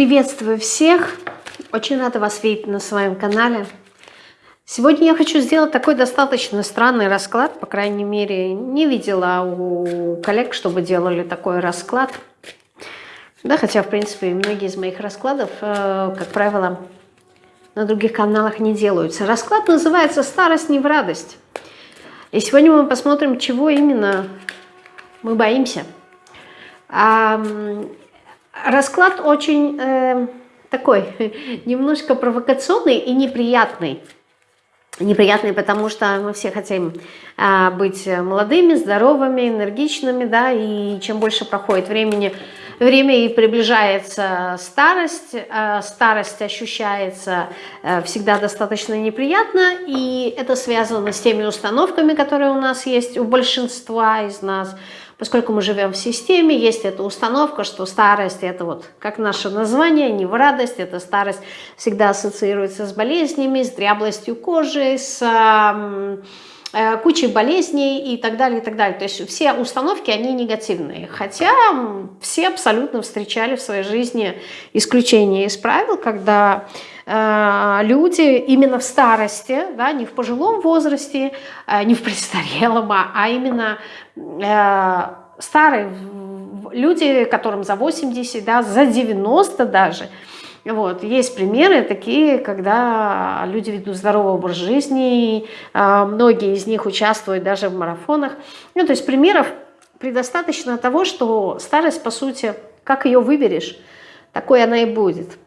Приветствую всех! Очень рада вас видеть на своем канале. Сегодня я хочу сделать такой достаточно странный расклад. По крайней мере, не видела у коллег, чтобы делали такой расклад. Да, хотя, в принципе, многие из моих раскладов, э, как правило, на других каналах не делаются. Расклад называется «Старость не в радость». И сегодня мы посмотрим, чего именно мы боимся. Расклад очень э, такой, немножко провокационный и неприятный. Неприятный, потому что мы все хотим э, быть молодыми, здоровыми, энергичными, да, и чем больше проходит времени, время и приближается старость, э, старость ощущается э, всегда достаточно неприятно, и это связано с теми установками, которые у нас есть, у большинства из нас, Поскольку мы живем в системе, есть эта установка, что старость это вот как наше название, не в радость, это старость всегда ассоциируется с болезнями, с дряблостью кожи, с э, кучей болезней и так далее, и так далее. То есть все установки, они негативные. Хотя все абсолютно встречали в своей жизни исключения из правил, когда люди именно в старости, да, не в пожилом возрасте, э, не в престарелом, а, а именно э, старые люди, которым за 80, да, за 90 даже, вот. Есть примеры такие, когда люди ведут здоровый образ жизни, многие из них участвуют даже в марафонах. Ну, то есть примеров предостаточно того, что старость, по сути, как ее выберешь, такой она и будет.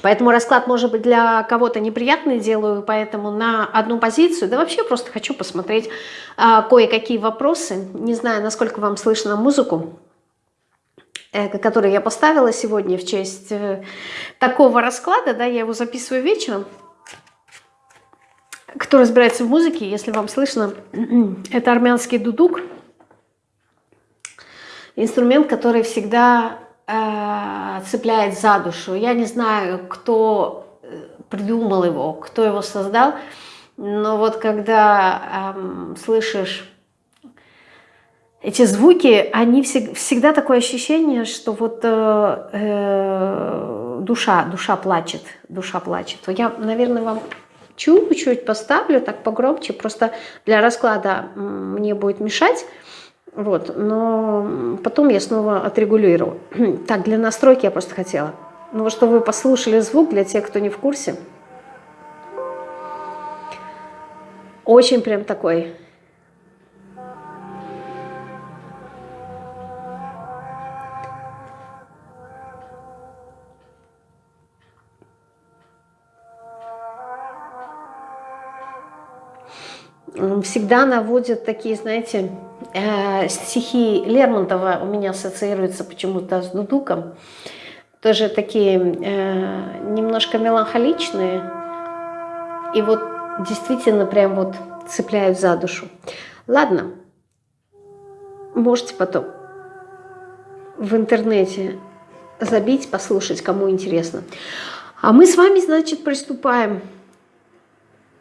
Поэтому расклад может быть для кого-то неприятный, делаю поэтому на одну позицию. Да вообще просто хочу посмотреть а, кое-какие вопросы. Не знаю, насколько вам слышно музыку, э, которую я поставила сегодня в честь э, такого расклада. Да, я его записываю вечером. Кто разбирается в музыке, если вам слышно, это армянский дудук. Инструмент, который всегда Э, цепляет за душу. Я не знаю, кто э, придумал его, кто его создал, но вот когда эм, слышишь эти звуки, они всег, всегда такое ощущение, что вот э, э, душа, душа плачет, душа плачет. Я, наверное, вам чуть-чуть поставлю, так погромче, просто для расклада мне будет мешать. Вот, но потом я снова отрегулирую. Так, для настройки я просто хотела. Ну, чтобы вы послушали звук, для тех, кто не в курсе. Очень прям такой всегда наводят такие, знаете, э, стихи Лермонтова у меня ассоциируются почему-то с Дудуком. Тоже такие э, немножко меланхоличные. И вот действительно прям вот цепляют за душу. Ладно, можете потом в интернете забить, послушать, кому интересно. А мы с вами, значит, приступаем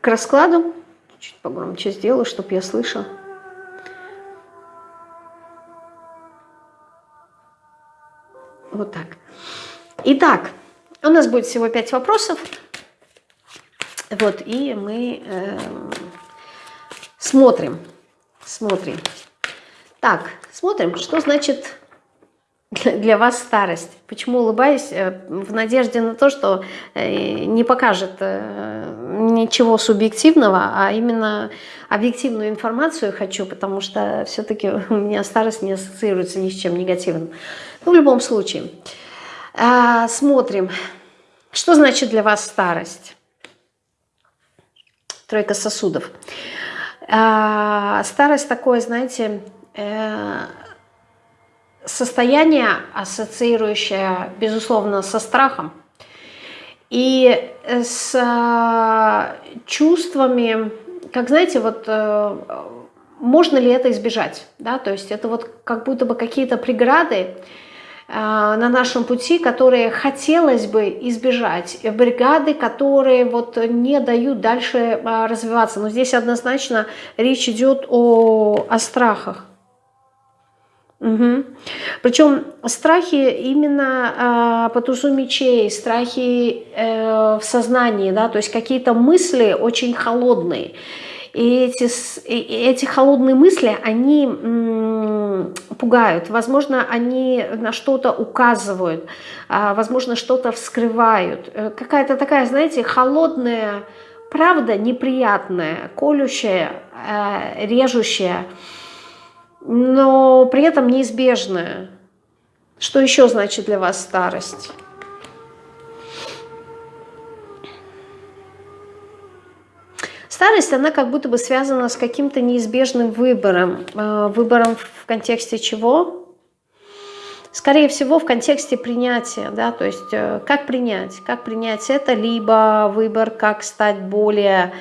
к раскладу Чуть погромче сделаю, чтобы я слышала. Вот так. Итак, у нас будет всего пять вопросов. Вот, и мы э, смотрим, смотрим. Так, смотрим, что значит для вас старость. Почему улыбаюсь? Э, в надежде на то, что э, не покажет э, ничего субъективного, а именно объективную информацию хочу, потому что все-таки у меня старость не ассоциируется ни с чем негативным. Ну, в любом случае. А, смотрим. Что значит для вас старость? Тройка сосудов. А, старость такое, знаете состояние, ассоциирующее, безусловно, со страхом. И с э, чувствами, как знаете, вот э, можно ли это избежать, да, то есть это вот как будто бы какие-то преграды э, на нашем пути, которые хотелось бы избежать, бригады, которые вот не дают дальше развиваться. Но здесь однозначно речь идет о, о страхах Угу. Причем страхи именно э, по тузу мечей, страхи э, в сознании, да, то есть какие-то мысли очень холодные. И эти, и эти холодные мысли, они пугают. Возможно, они на что-то указывают, э, возможно, что-то вскрывают. Э, Какая-то такая, знаете, холодная правда, неприятная, колющая, э, режущая но при этом неизбежное. Что еще значит для вас старость? Старость, она как будто бы связана с каким-то неизбежным выбором. Э, выбором в контексте чего? Скорее всего, в контексте принятия, да, то есть э, как принять, как принять это, либо выбор, как стать более,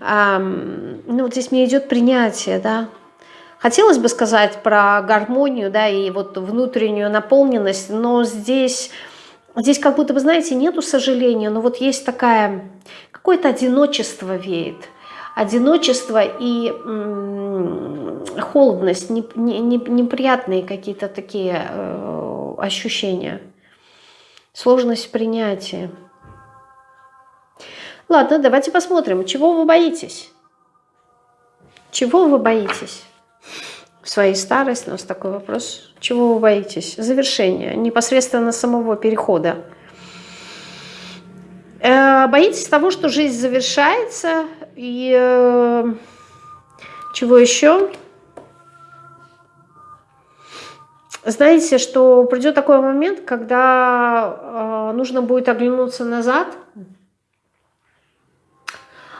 эм, ну, вот здесь мне идет принятие, да, Хотелось бы сказать про гармонию, да, и вот внутреннюю наполненность, но здесь, здесь как будто бы, знаете, нету сожаления, но вот есть такая, какое-то одиночество веет. Одиночество и холодность, не, не, не, неприятные какие-то такие э, ощущения. Сложность принятия. Ладно, давайте посмотрим, чего вы боитесь? Чего вы боитесь? В своей старости, у нас такой вопрос, чего вы боитесь? Завершения, непосредственно самого перехода. Э, боитесь того, что жизнь завершается, и э, чего еще? Знаете, что придет такой момент, когда э, нужно будет оглянуться назад –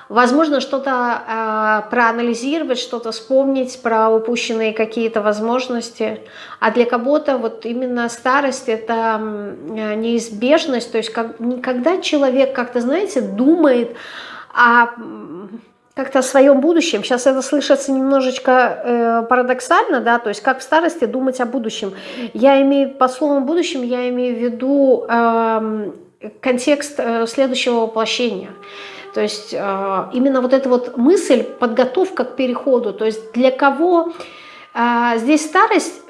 Возможно, что-то э, проанализировать, что-то вспомнить про упущенные какие-то возможности. А для кого-то вот именно старость – это неизбежность. То есть как, когда человек как-то, знаете, думает о как-то о своем будущем. Сейчас это слышится немножечко э, парадоксально, да, то есть как в старости думать о будущем. Я имею, по словам будущем, я имею в виду э, контекст э, следующего воплощения. То есть э, именно вот эта вот мысль, подготовка к переходу, то есть для кого э, здесь старость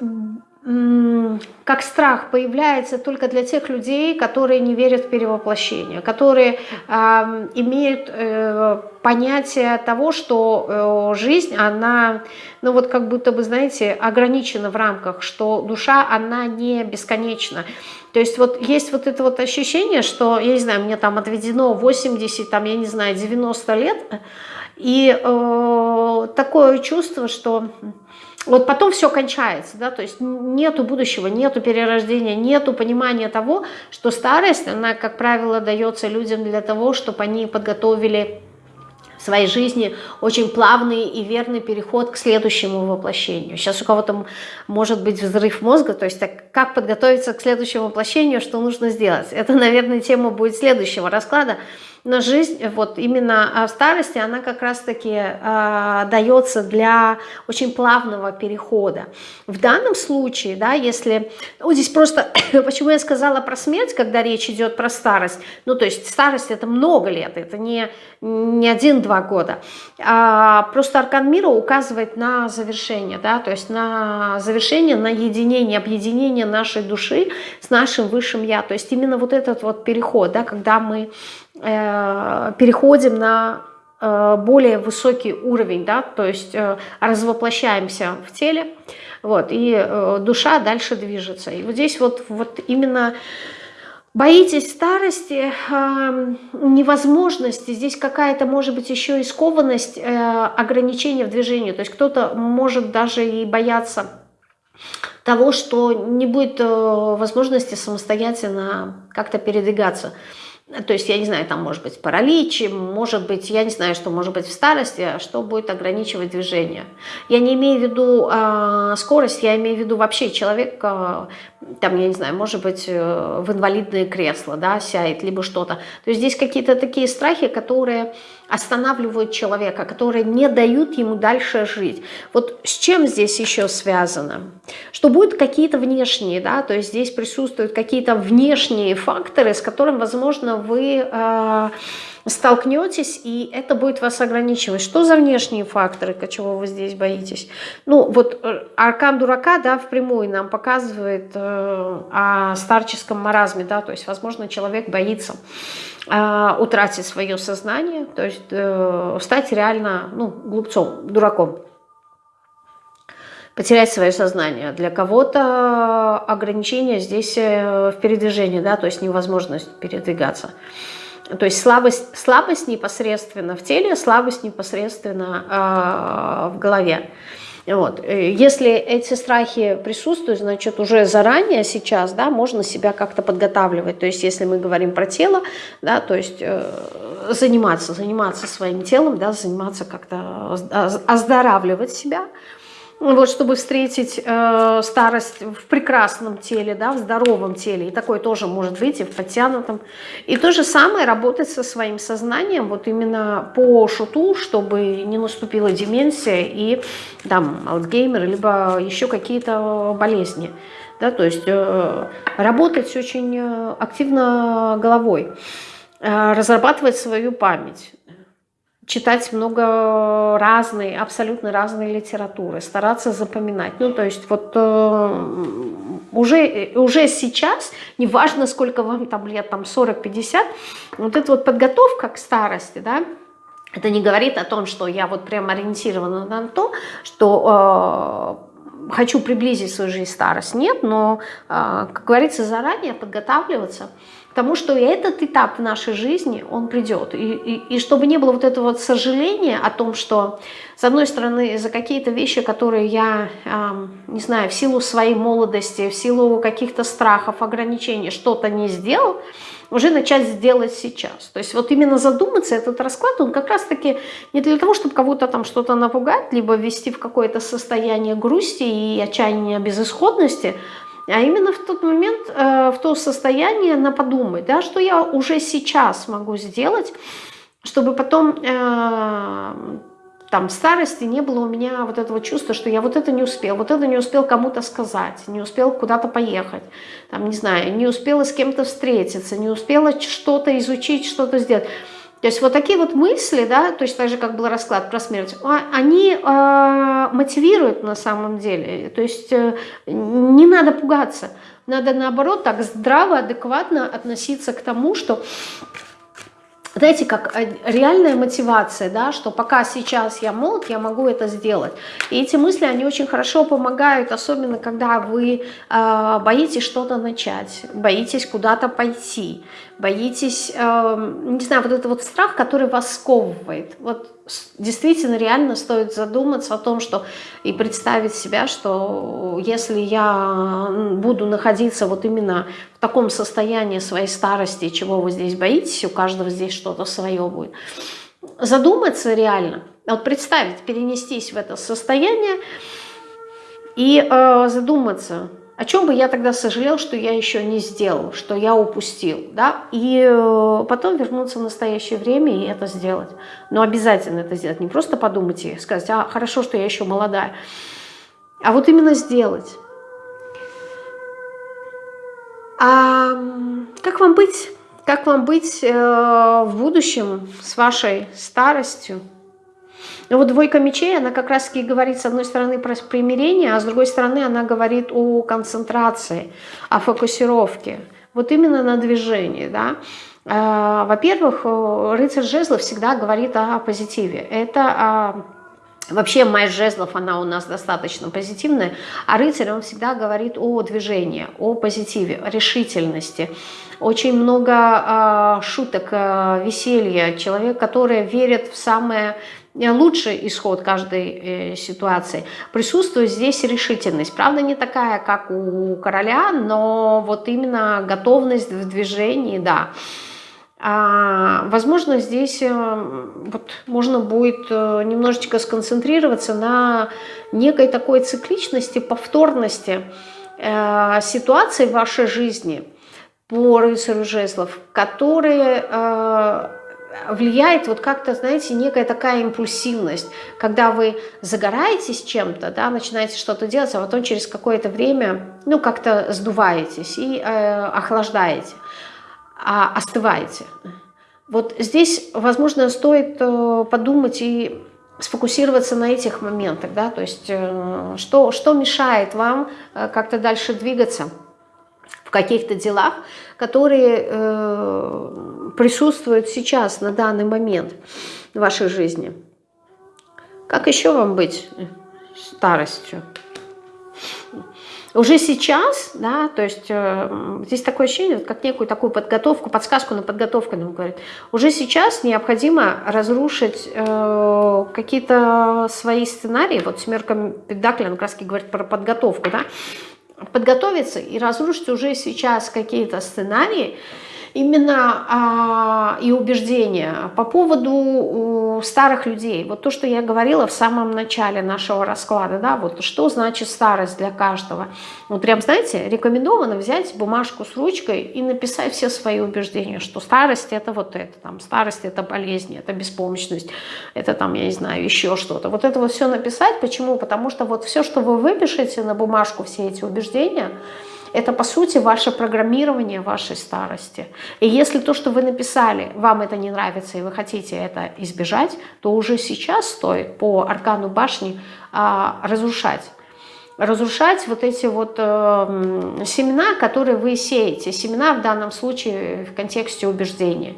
как страх появляется только для тех людей, которые не верят в перевоплощение, которые э, имеют э, понятие того, что э, жизнь, она, ну вот как будто бы, знаете, ограничена в рамках, что душа, она не бесконечна. То есть вот есть вот это вот ощущение, что, я не знаю, мне там отведено 80, там, я не знаю, 90 лет, и э, такое чувство, что вот потом все кончается, да, то есть нету будущего, нету перерождения, нету понимания того, что старость, она, как правило, дается людям для того, чтобы они подготовили в своей жизни очень плавный и верный переход к следующему воплощению. Сейчас у кого-то может быть взрыв мозга, то есть так, как подготовиться к следующему воплощению, что нужно сделать. Это, наверное, тема будет следующего расклада, но жизнь вот именно а, в старости, она как раз-таки э, дается для очень плавного перехода. В данном случае, да, если, ну, здесь просто, почему я сказала про смерть, когда речь идет про старость, ну, то есть старость это много лет, это не, не один-два года, а просто аркан мира указывает на завершение, да, то есть на завершение, на единение, объединение нашей души с нашим высшим я, то есть именно вот этот вот переход, да, когда мы переходим на э, более высокий уровень, да, то есть э, развоплощаемся в теле, вот, и душа дальше движется. И вот здесь вот, вот именно боитесь старости, невозможности, здесь какая-то, может быть, еще и скованность, ограничения в движении, то есть кто-то может даже и бояться того, что не будет возможности самостоятельно как-то передвигаться. То есть, я не знаю, там может быть паралич, может быть, я не знаю, что может быть в старости, а что будет ограничивать движение. Я не имею в виду э, скорость, я имею в виду вообще человек, э, там, я не знаю, может быть, э, в инвалидное кресло, да, сядет, либо что-то. То есть здесь какие-то такие страхи, которые останавливают человека, которые не дают ему дальше жить. Вот с чем здесь еще связано? Что будут какие-то внешние, да, то есть здесь присутствуют какие-то внешние факторы, с которыми, возможно, вы... Э, столкнетесь, и это будет вас ограничивать. Что за внешние факторы, чего вы здесь боитесь? Ну, вот э, аркан дурака, да, впрямую нам показывает э, о старческом маразме, да, то есть, возможно, человек боится э, утратить свое сознание, то есть э, стать реально, ну, глупцом, дураком потерять свое сознание. Для кого-то ограничение здесь э, в передвижении, да, то есть невозможность передвигаться. То есть слабость, слабость непосредственно в теле, слабость непосредственно э, в голове. Вот. Э, если эти страхи присутствуют, значит, уже заранее сейчас, да, можно себя как-то подготавливать. То есть, если мы говорим про тело, да, то есть э, заниматься, заниматься своим телом, да, заниматься как-то оздоравливать себя, вот, чтобы встретить э, старость в прекрасном теле, да, в здоровом теле. И такое тоже может быть и в подтянутом. И то же самое работать со своим сознанием, вот именно по шуту, чтобы не наступила деменция и там Альцгеймер, либо еще какие-то болезни. Да, то есть э, работать очень э, активно головой, э, разрабатывать свою память читать много разной, абсолютно разной литературы, стараться запоминать. Ну, то есть вот э, уже, уже сейчас, неважно, сколько вам там лет, там 40-50, вот эта вот подготовка к старости, да, это не говорит о том, что я вот прям ориентирована на то, что э, хочу приблизить свою жизнь старость. Нет, но, э, как говорится, заранее подготавливаться – тому, что этот этап в нашей жизни, он придет. И, и, и чтобы не было вот этого вот сожаления о том, что, с одной стороны, за какие-то вещи, которые я, э, не знаю, в силу своей молодости, в силу каких-то страхов, ограничений что-то не сделал, уже начать сделать сейчас. То есть вот именно задуматься, этот расклад, он как раз-таки не для того, чтобы кого-то там что-то напугать, либо ввести в какое-то состояние грусти и отчаяния безысходности, а именно в тот момент, э, в то состояние на подумать, да, что я уже сейчас могу сделать, чтобы потом э, там в старости не было у меня вот этого чувства, что я вот это не успел, вот это не успел кому-то сказать, не успел куда-то поехать, там, не знаю, не успела с кем-то встретиться, не успела что-то изучить, что-то сделать. То есть вот такие вот мысли, да, то есть так же, как был расклад про смерть, а, они э, мотивируют на самом деле. То есть э, не надо пугаться. Надо наоборот так здраво, адекватно относиться к тому, что знаете, как реальная мотивация, да, что пока сейчас я молод, я могу это сделать. И эти мысли, они очень хорошо помогают, особенно когда вы э, боитесь что-то начать, боитесь куда-то пойти, боитесь, э, не знаю, вот это вот страх, который вас сковывает. Вот действительно реально стоит задуматься о том, что и представить себя, что если я буду находиться вот именно в таком состоянии своей старости, чего вы здесь боитесь, у каждого здесь что-то свое будет, задуматься реально, вот представить, перенестись в это состояние и э, задуматься, о чем бы я тогда сожалел, что я еще не сделал, что я упустил, да, и э, потом вернуться в настоящее время и это сделать. Но обязательно это сделать, не просто подумать и сказать, а хорошо, что я еще молодая, а вот именно сделать. А как вам быть? Как вам быть э, в будущем с вашей старостью? Но вот двойка мечей, она как раз-таки говорит, с одной стороны, про примирение, а с другой стороны, она говорит о концентрации, о фокусировке. Вот именно на движении, да. А, во-первых, рыцарь жезлов всегда говорит о позитиве. Это Вообще майя жезлов, она у нас достаточно позитивная, а рыцарь, он всегда говорит о движении, о позитиве, о решительности. Очень много э, шуток, э, веселья. Человек, который верит в самое Э, лучший исход каждой э, ситуации. Присутствует здесь решительность. Правда, не такая, как у короля, но вот именно готовность в движении, да. А, возможно, здесь э, вот, можно будет немножечко сконцентрироваться на некой такой цикличности, повторности э, ситуаций в вашей жизни по рыцарю жезлов, которые э, влияет вот как-то, знаете, некая такая импульсивность, когда вы загораетесь чем-то, да, начинаете что-то делать, а потом через какое-то время, ну, как-то сдуваетесь и э, охлаждаете, а, остываете. Вот здесь, возможно, стоит э, подумать и сфокусироваться на этих моментах, да, то есть э, что, что мешает вам э, как-то дальше двигаться в каких-то делах, которые э, присутствуют сейчас, на данный момент в вашей жизни. Как еще вам быть старостью? Уже сейчас, да, то есть э, здесь такое ощущение, как некую такую подготовку, подсказку на подготовку нам говорит. Уже сейчас необходимо разрушить э, какие-то свои сценарии. Вот семерка Педакли, он как раз говорит про подготовку, да. Подготовиться и разрушить уже сейчас какие-то сценарии, именно а, и убеждения по поводу старых людей. Вот то, что я говорила в самом начале нашего расклада, да, вот что значит старость для каждого. Вот прям, знаете, рекомендовано взять бумажку с ручкой и написать все свои убеждения, что старость это вот это, там, старость это болезнь, это беспомощность, это там, я не знаю, еще что-то. Вот это вот все написать. Почему? Потому что вот все, что вы выпишете на бумажку, все эти убеждения, это, по сути, ваше программирование вашей старости. И если то, что вы написали, вам это не нравится, и вы хотите это избежать, то уже сейчас стоит по аркану башни а, разрушать. Разрушать вот эти вот э, семена, которые вы сеете. Семена в данном случае в контексте убеждения.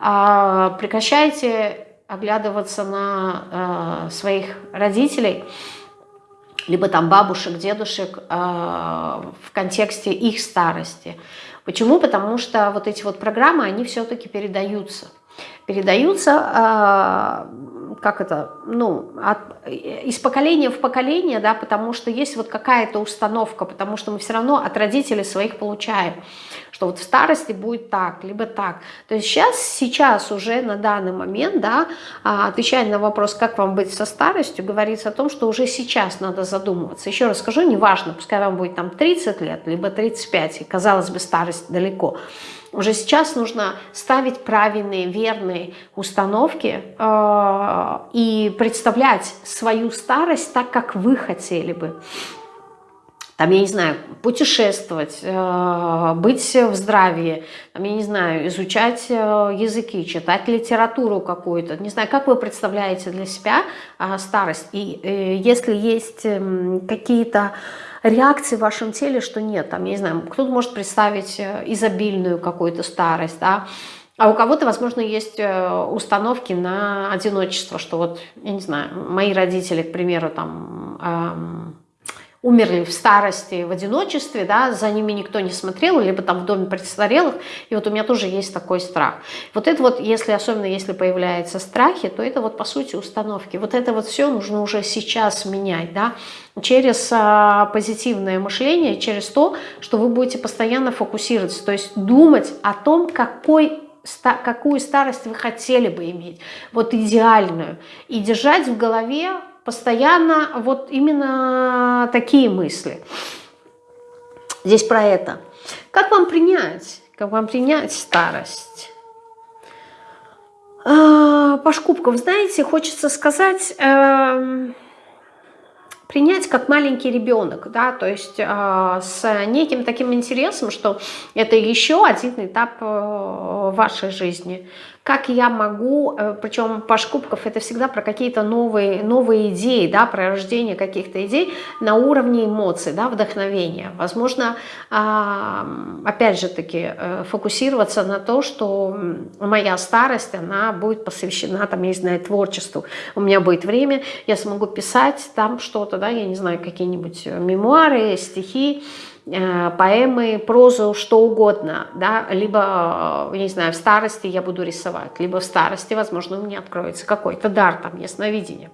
А, прекращайте оглядываться на э, своих родителей, либо там бабушек, дедушек э, в контексте их старости. Почему? Потому что вот эти вот программы, они все-таки передаются. Передаются э, как это, ну, от, из поколения в поколение, да, потому что есть вот какая-то установка, потому что мы все равно от родителей своих получаем, что вот в старости будет так, либо так. То есть сейчас, сейчас уже на данный момент, да, а, отвечая на вопрос, как вам быть со старостью, говорится о том, что уже сейчас надо задумываться. Еще раз скажу, неважно, пускай вам будет там 30 лет, либо 35, и казалось бы, старость далеко, уже сейчас нужно ставить правильные, верные установки э, и представлять свою старость так, как вы хотели бы. Там, я не знаю, путешествовать, э, быть в здравии, там, я не знаю, изучать э, языки, читать литературу какую-то. Не знаю, как вы представляете для себя э, старость. И если есть э, какие-то реакции в вашем теле, что нет. Там, я не знаю, кто-то может представить э, изобильную какую-то старость, да, а у кого-то, возможно, есть э, установки на одиночество, что вот, я не знаю, мои родители, к примеру, там... Эм, умерли в старости, в одиночестве, да, за ними никто не смотрел, либо там в доме престарелых, и вот у меня тоже есть такой страх. Вот это вот, если, особенно если появляются страхи, то это вот по сути установки. Вот это вот все нужно уже сейчас менять, да, через а, позитивное мышление, через то, что вы будете постоянно фокусироваться, то есть думать о том, какой какую старость вы хотели бы иметь, вот идеальную, и держать в голове постоянно вот именно такие мысли. Здесь про это. Как вам принять? Как вам принять старость? А, по шкубкам, знаете, хочется сказать, э, принять как маленький ребенок, да, то есть э, с неким таким интересом, что это еще один этап э, вашей жизни как я могу, э, причем по шкубков это всегда про какие-то новые, новые идеи, да, про рождение каких-то идей на уровне эмоций, да, вдохновения. Возможно, опять же таки, э, фокусироваться на то, что моя старость, она будет посвящена, там, я не знаю, творчеству. У меня будет время, я смогу писать там что-то, да, я не знаю, какие-нибудь мемуары, стихи, Э, поэмы, прозу, что угодно, да, либо, э, не знаю, в старости я буду рисовать, либо в старости, возможно, у меня откроется какой-то дар, там, ясновидение,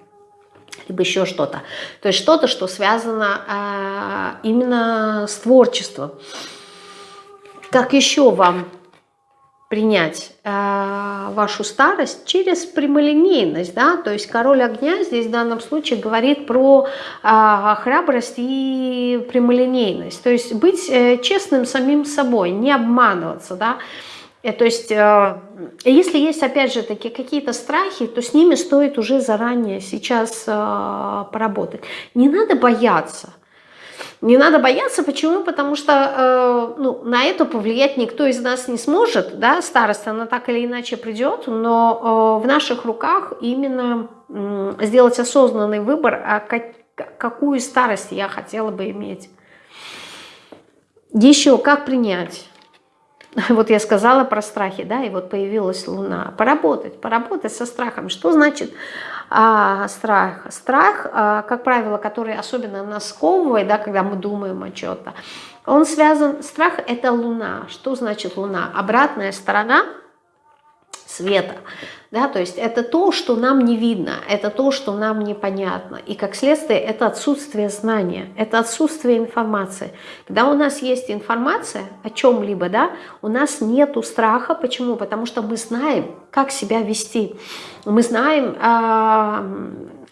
либо еще что-то. То есть что-то, что связано э, именно с творчеством. Как еще вам принять э, вашу старость через прямолинейность, да, то есть король огня здесь в данном случае говорит про э, храбрость и прямолинейность, то есть быть э, честным самим собой, не обманываться, да, э, то есть, э, если есть, опять же, такие какие-то страхи, то с ними стоит уже заранее сейчас э, поработать. Не надо бояться. Не надо бояться, почему? Потому что э, ну, на это повлиять никто из нас не сможет, да, старость, она так или иначе придет, но э, в наших руках именно э, сделать осознанный выбор, а как, какую старость я хотела бы иметь. Еще, как принять? Вот я сказала про страхи, да, и вот появилась Луна. Поработать, поработать со страхом. Что значит а, страх? Страх, а, как правило, который особенно нас да, когда мы думаем о чем-то, он связан, страх это Луна. Что значит Луна? Обратная сторона света. Да, то есть это то, что нам не видно, это то, что нам непонятно. И как следствие это отсутствие знания, это отсутствие информации. Когда у нас есть информация о чем-либо, да, у нас нет страха. Почему? Потому что мы знаем, как себя вести. Мы знаем, а,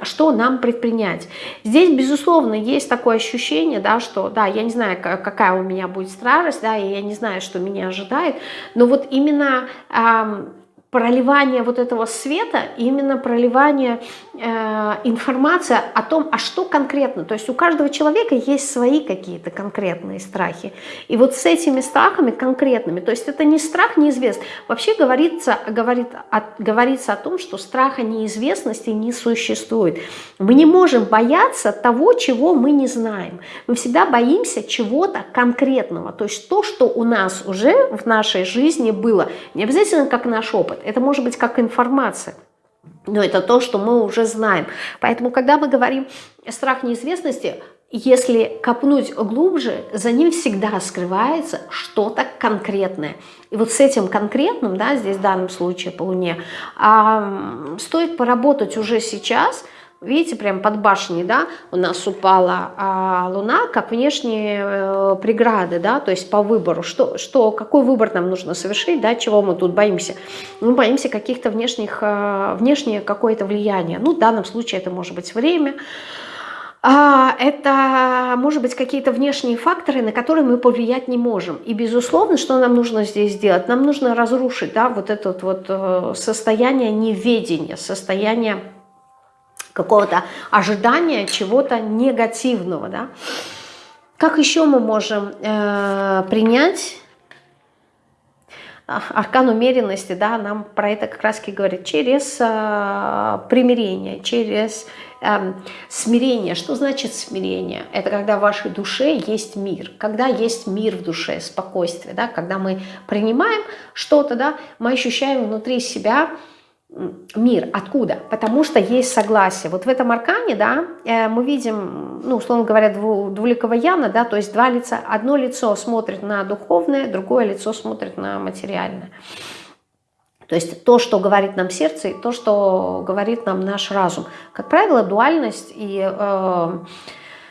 что нам предпринять. Здесь, безусловно, есть такое ощущение, да, что, да, я не знаю, какая у меня будет старость, да, и я не знаю, что меня ожидает, но вот именно проливание вот этого света, именно проливание э, информации о том, а что конкретно. То есть у каждого человека есть свои какие-то конкретные страхи. И вот с этими страхами конкретными, то есть это не страх неизвестный. Вообще говорится, говорит, о, говорится о том, что страха неизвестности не существует. Мы не можем бояться того, чего мы не знаем. Мы всегда боимся чего-то конкретного. То есть то, что у нас уже в нашей жизни было. Не обязательно как наш опыт это может быть как информация. Но это то, что мы уже знаем. Поэтому, когда мы говорим страх неизвестности, если копнуть глубже, за ним всегда скрывается что-то конкретное. И вот с этим конкретным, да, здесь в данном случае по Луне, а, стоит поработать уже сейчас – Видите, прям под башней, да, у нас упала а, Луна, как внешние э, преграды, да, то есть по выбору. Что, что, какой выбор нам нужно совершить, да, чего мы тут боимся? Мы боимся каких-то внешних, э, внешнее какое-то влияние. Ну, в данном случае это может быть время, а, это, может быть, какие-то внешние факторы, на которые мы повлиять не можем. И, безусловно, что нам нужно здесь сделать? Нам нужно разрушить, да, вот это вот э, состояние неведения, состояние какого-то ожидания чего-то негативного. Да? Как еще мы можем э, принять аркан умеренности, да, нам про это как раз говорит, через э, примирение, через э, смирение. Что значит смирение? Это когда в вашей душе есть мир, когда есть мир в душе, спокойствие, да, когда мы принимаем что-то, да, мы ощущаем внутри себя мир. Откуда? Потому что есть согласие. Вот в этом аркане, да, э, мы видим, ну, условно говоря, двуликого Яна, да, то есть два лица. Одно лицо смотрит на духовное, другое лицо смотрит на материальное. То есть то, что говорит нам сердце, и то, что говорит нам наш разум. Как правило, дуальность и э,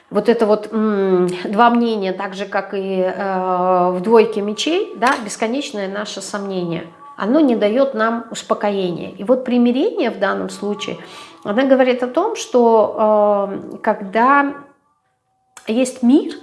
вот это вот м, два мнения, так же, как и э, в двойке мечей, да, бесконечное наше сомнение – оно не дает нам успокоения. И вот примирение в данном случае, она говорит о том, что э, когда есть мир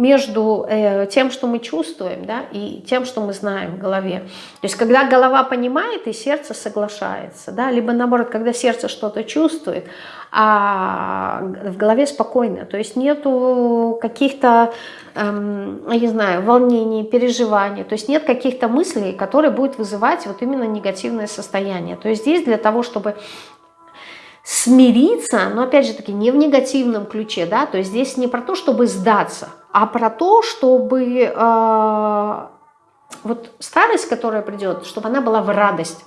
между э, тем, что мы чувствуем, да, и тем, что мы знаем в голове. То есть когда голова понимает и сердце соглашается, да, либо наоборот, когда сердце что-то чувствует, а в голове спокойно. То есть нету каких-то, эм, я не знаю, волнений, переживаний. То есть нет каких-то мыслей, которые будут вызывать вот именно негативное состояние. То есть здесь для того, чтобы смириться, но опять же таки не в негативном ключе, да, то есть здесь не про то, чтобы сдаться, а про то, чтобы э, вот старость, которая придет, чтобы она была в радость.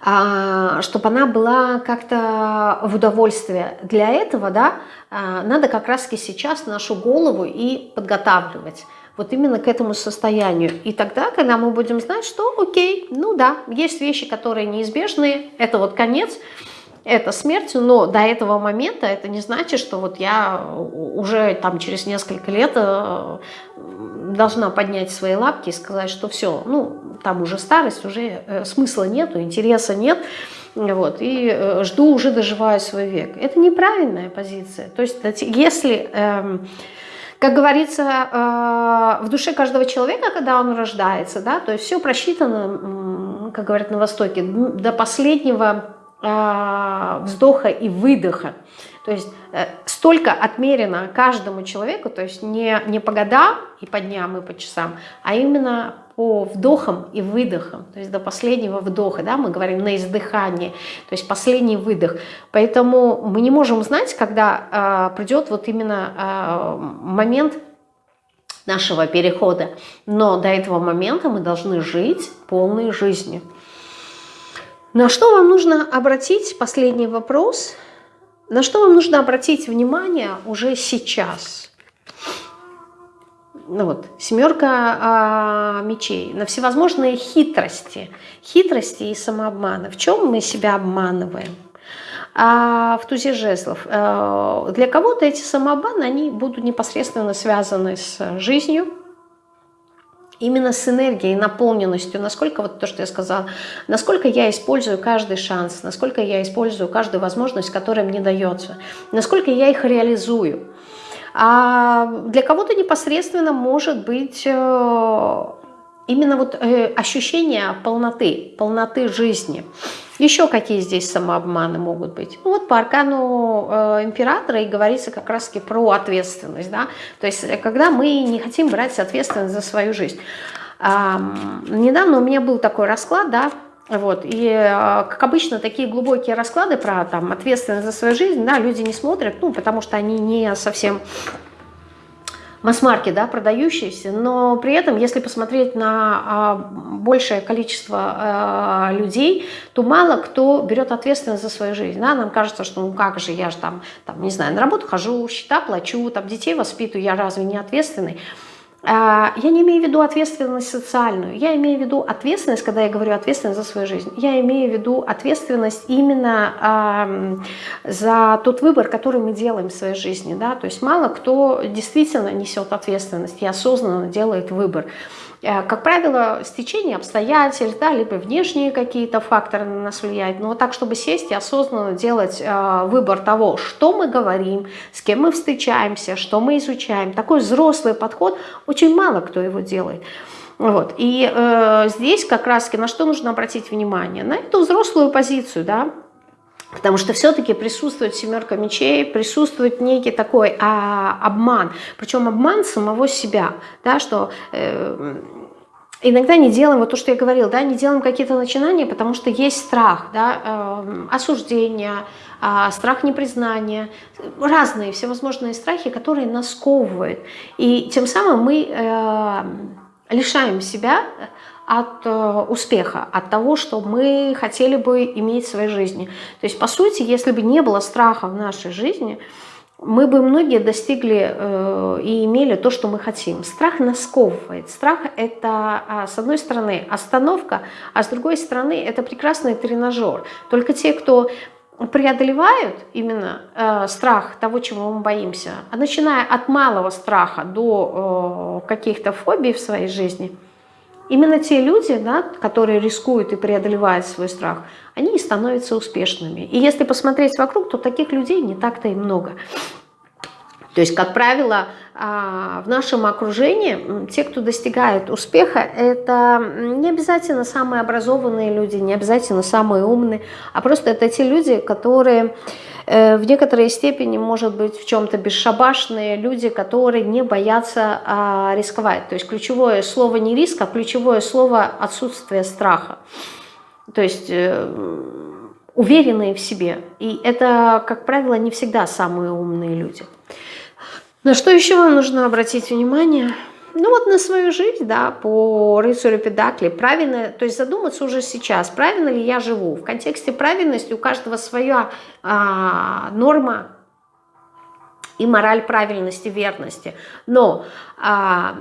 А, чтобы она была как-то в удовольствие. Для этого да, а, надо как раз-таки сейчас нашу голову и подготавливать вот именно к этому состоянию. И тогда, когда мы будем знать, что окей, ну да, есть вещи, которые неизбежные, это вот конец, это смерть, но до этого момента это не значит, что вот я уже там через несколько лет э, должна поднять свои лапки и сказать, что все, ну, там уже старость, уже э, смысла нету, интереса нет, вот, и э, жду, уже доживаю свой век. Это неправильная позиция. То есть если... Эм, как говорится, в душе каждого человека, когда он рождается, да, то есть все просчитано, как говорят на Востоке, до последнего вздоха и выдоха. То есть э, столько отмерено каждому человеку, то есть не, не по годам и по дням и по часам, а именно по вдохам и выдохам, то есть до последнего вдоха, да, мы говорим на издыхании, то есть последний выдох. Поэтому мы не можем знать, когда э, придет вот именно э, момент нашего перехода, но до этого момента мы должны жить полной жизнью. На что вам нужно обратить, последний вопрос, на что вам нужно обратить внимание уже сейчас – ну вот, семерка а, мечей, на всевозможные хитрости, хитрости и самообманы. В чем мы себя обманываем? А в тузе жезлов. А, для кого-то эти самообманы, они будут непосредственно связаны с жизнью, именно с энергией, наполненностью, насколько, вот то, что я сказала, насколько я использую каждый шанс, насколько я использую каждую возможность, которая мне дается, насколько я их реализую. А для кого-то непосредственно может быть э, именно вот э, ощущение полноты, полноты жизни. Еще какие здесь самообманы могут быть? Ну, вот по аркану э, императора и говорится как раз-таки про ответственность. Да? То есть когда мы не хотим брать ответственность за свою жизнь. А, недавно у меня был такой расклад, да, вот. И, э, как обычно, такие глубокие расклады про там, ответственность за свою жизнь, да, люди не смотрят, ну, потому что они не совсем масс-марки, да, продающиеся, но при этом, если посмотреть на а, большее количество а, людей, то мало кто берет ответственность за свою жизнь, да, нам кажется, что ну как же, я же там, там, не знаю, на работу хожу, счета плачу, там детей воспитываю, я разве не ответственный? А, я не имею в виду ответственность социальную, я имею в виду ответственность, когда я говорю ответственность за свою жизнь, я имею в виду ответственность именно за тот выбор, который мы делаем в своей жизни. Да? То есть мало кто действительно несет ответственность и осознанно делает выбор. Э, как правило, стечение обстоятельств, да, либо внешние какие-то факторы на нас влияют, но так, чтобы сесть и осознанно делать э, выбор того, что мы говорим, с кем мы встречаемся, что мы изучаем, такой взрослый подход, очень мало кто его делает. Вот. И э, здесь как раз на что нужно обратить внимание? На эту взрослую позицию, да, Потому что все-таки присутствует семерка мечей, присутствует некий такой а, обман. Причем обман самого себя. Да, что э, иногда не делаем, вот то, что я говорила, да, не делаем какие-то начинания, потому что есть страх, да, э, осуждения, э, страх непризнания, разные всевозможные страхи, которые нас сковывают. И тем самым мы э, лишаем себя от э, успеха, от того, что мы хотели бы иметь в своей жизни. То есть, по сути, если бы не было страха в нашей жизни, мы бы многие достигли э, и имели то, что мы хотим. Страх нас сковывает. Страх – это, а, с одной стороны, остановка, а с другой стороны, это прекрасный тренажер. Только те, кто преодолевают именно э, страх того, чего мы боимся, а начиная от малого страха до э, каких-то фобий в своей жизни – Именно те люди, да, которые рискуют и преодолевают свой страх, они и становятся успешными. И если посмотреть вокруг, то таких людей не так-то и много. То есть, как правило, а, в нашем окружении те, кто достигает успеха, это не обязательно самые образованные люди, не обязательно самые умные, а просто это те люди, которые Э, в некоторой степени, может быть, в чем-то бесшабашные люди, которые не боятся а, рисковать. То есть ключевое слово не риск, а ключевое слово отсутствие страха. То есть э, уверенные в себе. И это, как правило, не всегда самые умные люди. На что еще вам нужно обратить внимание – ну вот на свою жизнь, да, по рыцарю Педакли, правильно, то есть задуматься уже сейчас, правильно ли я живу. В контексте правильности у каждого своя а, норма и мораль правильности, верности. Но а,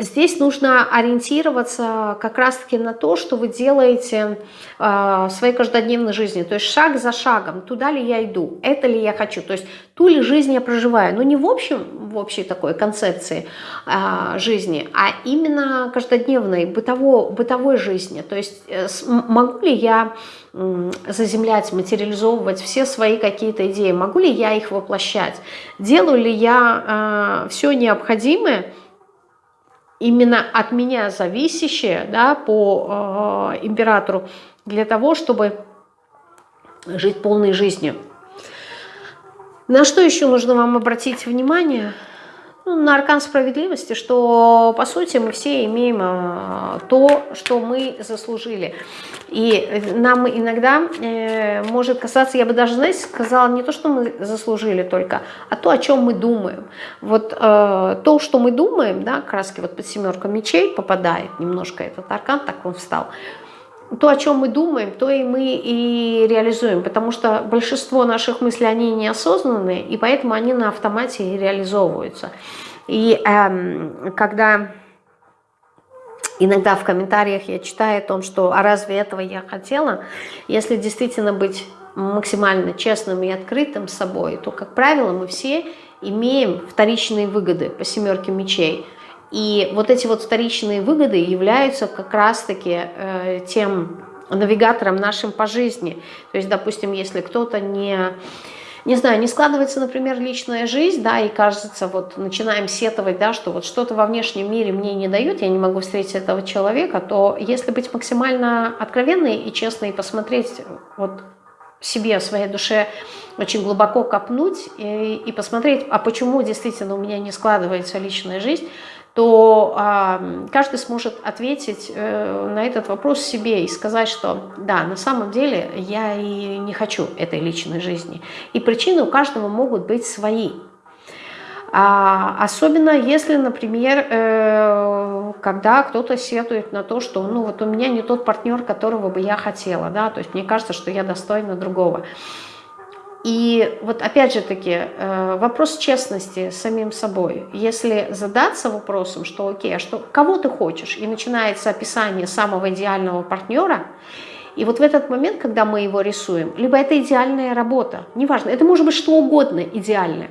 Здесь нужно ориентироваться как раз-таки на то, что вы делаете э, в своей каждодневной жизни. То есть шаг за шагом, туда ли я иду, это ли я хочу, то есть ту ли жизнь я проживаю. Но не в общем, в общей такой концепции э, жизни, а именно каждодневной, бытово, бытовой жизни. То есть э, могу ли я заземлять, материализовывать все свои какие-то идеи, могу ли я их воплощать, делаю ли я э, все необходимое, именно от меня зависящее да, по э, императору для того, чтобы жить полной жизнью. На что еще нужно вам обратить внимание? Ну, на аркан справедливости, что по сути мы все имеем э, то, что мы заслужили. И нам иногда э, может касаться, я бы даже, знаете, сказала не то, что мы заслужили только, а то, о чем мы думаем. Вот э, то, что мы думаем, да, краски вот под семерку мечей попадает немножко этот аркан, так он встал то, о чем мы думаем, то и мы и реализуем, потому что большинство наших мыслей, они неосознанные, и поэтому они на автомате реализовываются. И эм, когда иногда в комментариях я читаю о том, что «а разве этого я хотела?», если действительно быть максимально честным и открытым с собой, то, как правило, мы все имеем вторичные выгоды по семерке мечей – и вот эти вот вторичные выгоды являются как раз-таки э, тем навигатором нашим по жизни. То есть, допустим, если кто-то не, не знаю, не складывается, например, личная жизнь, да, и кажется, вот начинаем сетовать, да, что вот что-то во внешнем мире мне не дают, я не могу встретить этого человека, то если быть максимально откровенной и честной, и посмотреть вот себе, своей душе очень глубоко копнуть и, и посмотреть, а почему действительно у меня не складывается личная жизнь, то э, каждый сможет ответить э, на этот вопрос себе и сказать, что да, на самом деле я и не хочу этой личной жизни. И причины у каждого могут быть свои. А, особенно если, например, э, когда кто-то сетует на то, что ну вот у меня не тот партнер, которого бы я хотела, да, то есть мне кажется, что я достойна другого. И вот опять же таки, э, вопрос честности с самим собой. Если задаться вопросом, что окей, а что, кого ты хочешь, и начинается описание самого идеального партнера, и вот в этот момент, когда мы его рисуем, либо это идеальная работа, неважно, это может быть что угодно идеальное.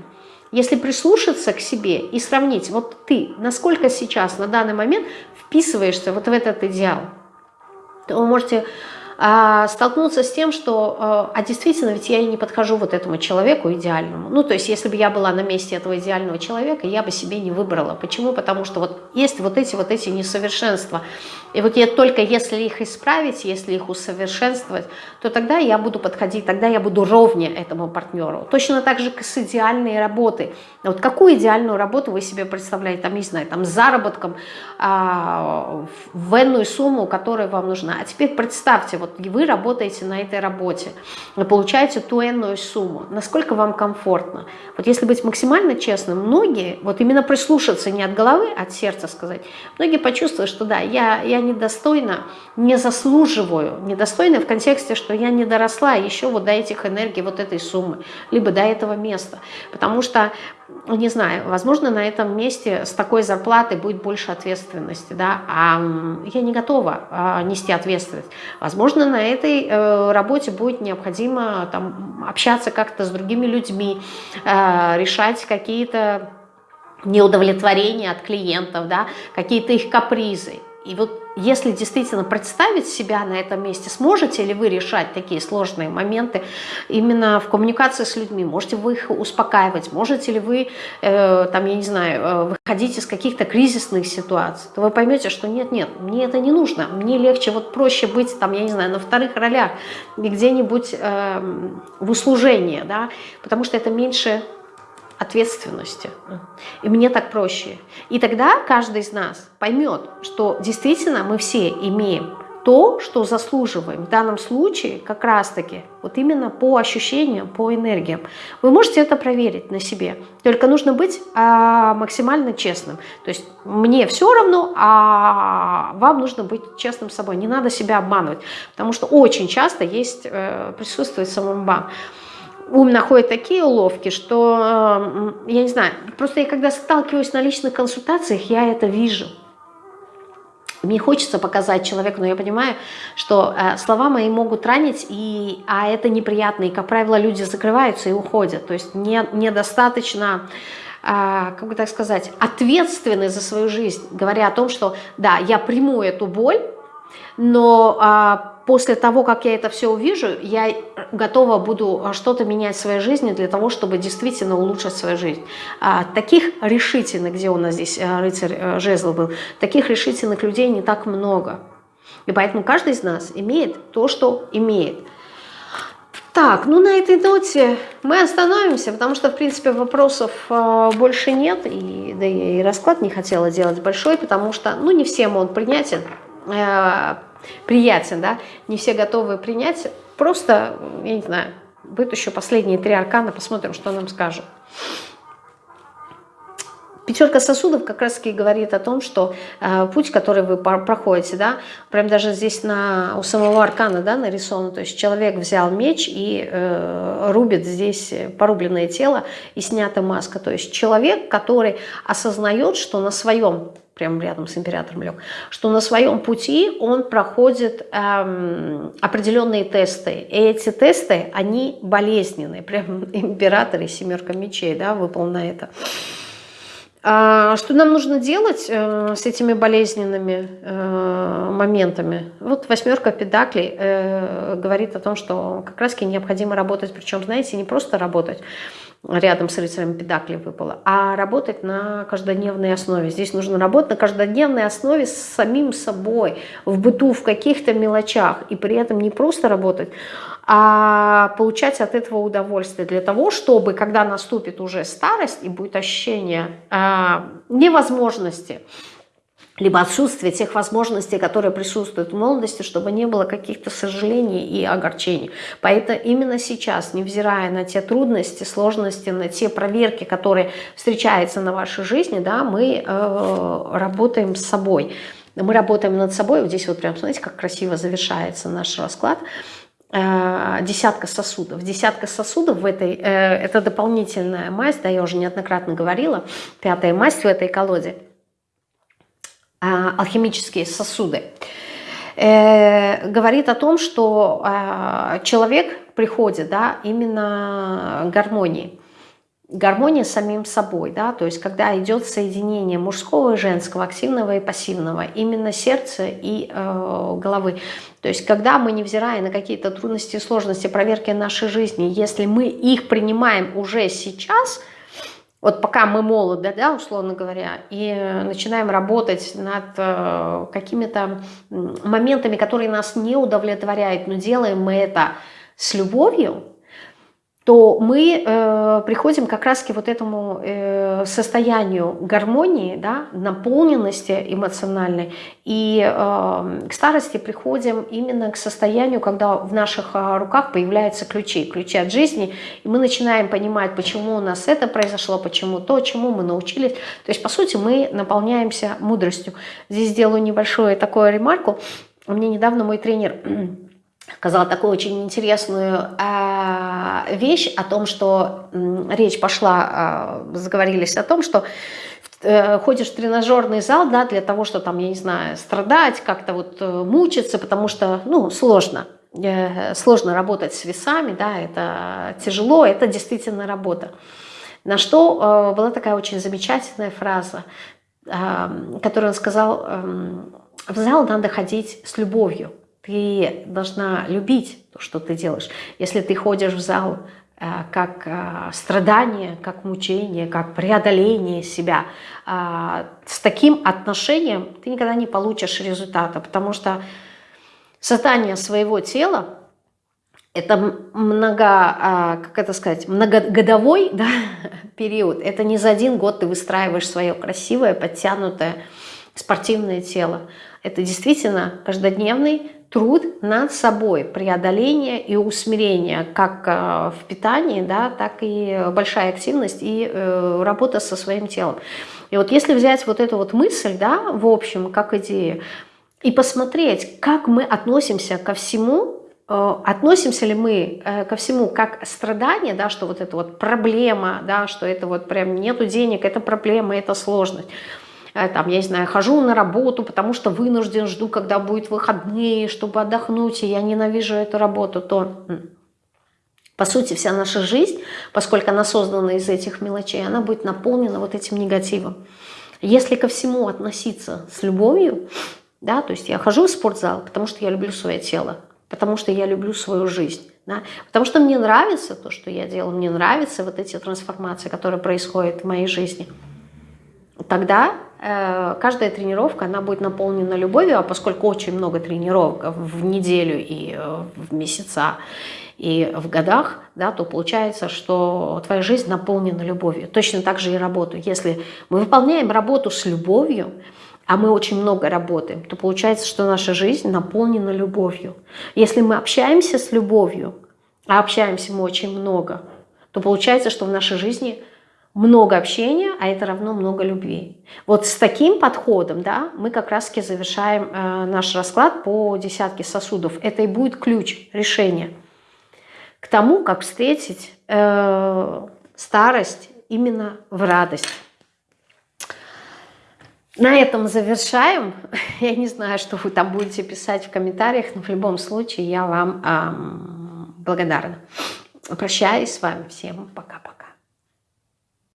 Если прислушаться к себе и сравнить, вот ты, насколько сейчас, на данный момент вписываешься вот в этот идеал, то вы можете столкнуться с тем, что, а, а действительно, ведь я и не подхожу вот этому человеку идеальному. Ну, то есть, если бы я была на месте этого идеального человека, я бы себе не выбрала. Почему? Потому что вот есть вот эти вот эти несовершенства. И вот я только если их исправить, если их усовершенствовать, то тогда я буду подходить, тогда я буду ровнее этому партнеру. Точно так же с идеальной работой. Вот какую идеальную работу вы себе представляете, там, не знаю, там, с заработком а, в энную сумму, которая вам нужна. А теперь представьте, вот вот вы работаете на этой работе, вы получаете ту энную сумму, насколько вам комфортно. Вот если быть максимально честным, многие, вот именно прислушаться не от головы, а от сердца сказать, многие почувствуют, что да, я, я недостойна, не заслуживаю, недостойна в контексте, что я не доросла еще вот до этих энергий, вот этой суммы, либо до этого места. Потому что не знаю, возможно, на этом месте с такой зарплатой будет больше ответственности, да, а я не готова а, нести ответственность. Возможно, на этой э, работе будет необходимо там, общаться как-то с другими людьми, э, решать какие-то неудовлетворения от клиентов, да, какие-то их капризы. И вот если действительно представить себя на этом месте, сможете ли вы решать такие сложные моменты именно в коммуникации с людьми? Можете вы их успокаивать? Можете ли вы, э, там, я не знаю, э, выходить из каких-то кризисных ситуаций? То вы поймете, что нет-нет, мне это не нужно. Мне легче, вот проще быть, там, я не знаю, на вторых ролях, где-нибудь э, в услужении, да, потому что это меньше ответственности. И мне так проще. И тогда каждый из нас поймет, что действительно мы все имеем то, что заслуживаем. В данном случае как раз-таки вот именно по ощущениям, по энергиям. Вы можете это проверить на себе. Только нужно быть а, максимально честным. То есть мне все равно, а вам нужно быть честным с собой. Не надо себя обманывать. Потому что очень часто есть, э, присутствует самообман ум находит такие уловки, что, э, я не знаю, просто я когда сталкиваюсь на личных консультациях, я это вижу. Мне хочется показать человеку, но я понимаю, что э, слова мои могут ранить, и, а это неприятно, и, как правило, люди закрываются и уходят. То есть не, недостаточно, э, как бы так сказать, ответственны за свою жизнь, говоря о том, что да, я приму эту боль, но а, после того, как я это все увижу, я готова буду а, что-то менять в своей жизни для того, чтобы действительно улучшить свою жизнь. А, таких решительных, где у нас здесь а, рыцарь а, жезл был, таких решительных людей не так много. И поэтому каждый из нас имеет то, что имеет. Так, ну на этой ноте мы остановимся, потому что, в принципе, вопросов э, больше нет, и, да и расклад не хотела делать большой, потому что, ну, не всем он принятен, э, приятен, да, не все готовы принять, просто, я не знаю, вытащу последние три аркана, посмотрим, что нам скажут. Пятерка сосудов как раз таки говорит о том, что э, путь, который вы проходите, да, прям даже здесь на, у самого аркана да, нарисовано, то есть человек взял меч и э, рубит здесь порубленное тело и снята маска. То есть человек, который осознает, что на своем прямо рядом с императором лег, что на своем пути он проходит эм, определенные тесты. И эти тесты, они болезненные. Прям император и семерка мечей да, выпал на это. А что нам нужно делать э, с этими болезненными э, моментами? Вот восьмерка педаклей э, говорит о том, что как раз необходимо работать, причем, знаете, не просто работать, рядом с рыцарем педакли выпало, а работать на каждодневной основе. Здесь нужно работать на каждодневной основе с самим собой, в быту, в каких-то мелочах, и при этом не просто работать, а получать от этого удовольствие для того, чтобы, когда наступит уже старость и будет ощущение э, невозможности, либо отсутствие тех возможностей, которые присутствуют в молодости, чтобы не было каких-то сожалений и огорчений. Поэтому именно сейчас, невзирая на те трудности, сложности, на те проверки, которые встречаются на вашей жизни, да, мы э, работаем с собой. Мы работаем над собой. Вот здесь вот прям, смотрите, как красиво завершается наш расклад. Э, десятка сосудов. Десятка сосудов в этой, э, это дополнительная масть, да, я уже неоднократно говорила, пятая масть в этой колоде, алхимические сосуды, говорит о том, что человек приходит да, именно гармонии гармония с самим собой, да, то есть когда идет соединение мужского и женского, активного и пассивного, именно сердца и э, головы. То есть когда мы, невзирая на какие-то трудности и сложности проверки нашей жизни, если мы их принимаем уже сейчас, вот пока мы молоды, да, условно говоря, и начинаем работать над э, какими-то моментами, которые нас не удовлетворяют, но делаем мы это с любовью, то мы э, приходим как раз к вот этому э, состоянию гармонии, да, наполненности эмоциональной, и э, к старости приходим именно к состоянию, когда в наших э, руках появляются ключи, ключи от жизни, и мы начинаем понимать, почему у нас это произошло, почему то, чему мы научились. То есть, по сути, мы наполняемся мудростью. Здесь сделаю небольшую такую ремарку. Мне недавно мой тренер сказала такую очень интересную э, вещь о том, что э, речь пошла, э, заговорились о том, что э, ходишь в тренажерный зал, да, для того, что там, я не знаю, страдать, как-то вот э, мучиться, потому что, ну, сложно, э, сложно работать с весами, да, это тяжело, это действительно работа. На что была такая очень замечательная фраза, э, которую он сказал, э, в зал надо ходить с любовью, ты должна любить то, что ты делаешь. Если ты ходишь в зал э, как э, страдание, как мучение, как преодоление себя, э, с таким отношением ты никогда не получишь результата, потому что создание своего тела это много, как это сказать, многогодовой да, период. Это не за один год ты выстраиваешь свое красивое, подтянутое спортивное тело. Это действительно каждодневный труд над собой, преодоление и усмирение, как э, в питании, да, так и большая активность и э, работа со своим телом. И вот если взять вот эту вот мысль, да, в общем, как идею, и посмотреть, как мы относимся ко всему, э, относимся ли мы ко всему как страдание, да, что вот это вот проблема, да, что это вот прям нету денег, это проблема, это сложность, там, я не знаю, хожу на работу, потому что вынужден, жду, когда будет выходные, чтобы отдохнуть, и я ненавижу эту работу, то, по сути, вся наша жизнь, поскольку она создана из этих мелочей, она будет наполнена вот этим негативом. Если ко всему относиться с любовью, да, то есть я хожу в спортзал, потому что я люблю свое тело, потому что я люблю свою жизнь, да, потому что мне нравится то, что я делаю, мне нравятся вот эти трансформации, которые происходят в моей жизни – тогда э, каждая тренировка, она будет наполнена любовью, а поскольку очень много тренировок в неделю и э, в месяца, и в годах, да, то получается, что твоя жизнь наполнена любовью. Точно так же и работу. Если мы выполняем работу с любовью, а мы очень много работаем, то получается, что наша жизнь наполнена любовью. Если мы общаемся с любовью, а общаемся мы очень много, то получается, что в нашей жизни много общения, а это равно много любви. Вот с таким подходом да, мы как раз-таки завершаем э, наш расклад по десятке сосудов. Это и будет ключ решения к тому, как встретить э, старость именно в радость. На этом завершаем. Я не знаю, что вы там будете писать в комментариях, но в любом случае я вам эм, благодарна. Прощаюсь с вами. Всем пока-пока.